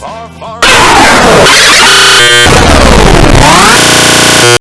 far, far.